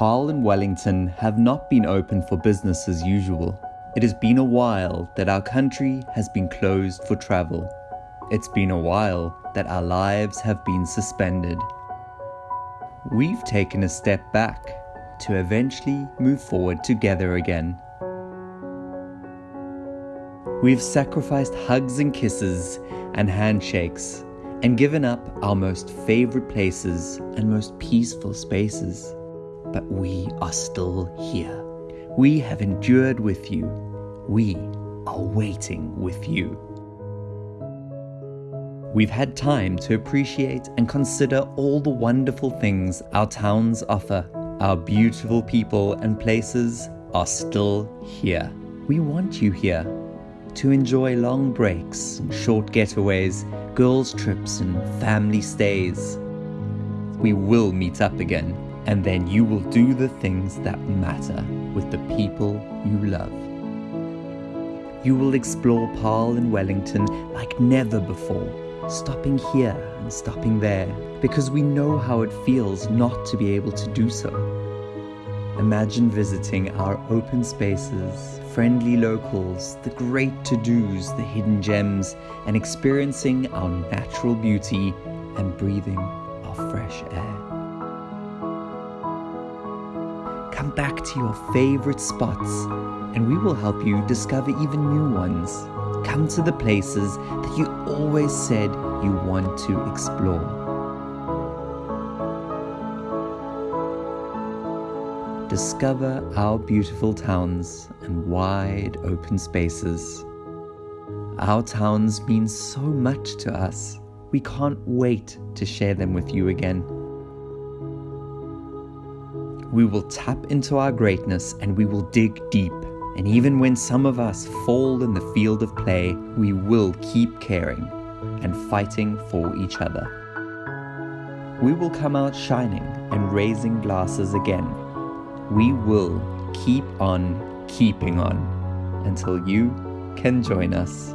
Paarl and Wellington have not been open for business as usual. It has been a while that our country has been closed for travel. It's been a while that our lives have been suspended. We've taken a step back to eventually move forward together again. We've sacrificed hugs and kisses and handshakes and given up our most favorite places and most peaceful spaces. But we are still here. We have endured with you. We are waiting with you. We've had time to appreciate and consider all the wonderful things our towns offer. Our beautiful people and places are still here. We want you here to enjoy long breaks, and short getaways, girls' trips, and family stays. We will meet up again, and then you will do the things that matter with the people you love. You will explore Paarl and Wellington like never before, stopping here and stopping there, because we know how it feels not to be able to do so. Imagine visiting our open spaces, friendly locals, the great to-dos, the hidden gems, and experiencing our natural beauty and breathing our fresh air. Come back to your favorite spots and we will help you discover even new ones. Come to the places that you always said you want to explore. Discover our beautiful towns and wide open spaces. Our towns mean so much to us. We can't wait to share them with you again. We will tap into our greatness and we will dig deep. And even when some of us fall in the field of play, we will keep caring and fighting for each other. We will come out shining and raising glasses again. We will keep on keeping on until you can join us.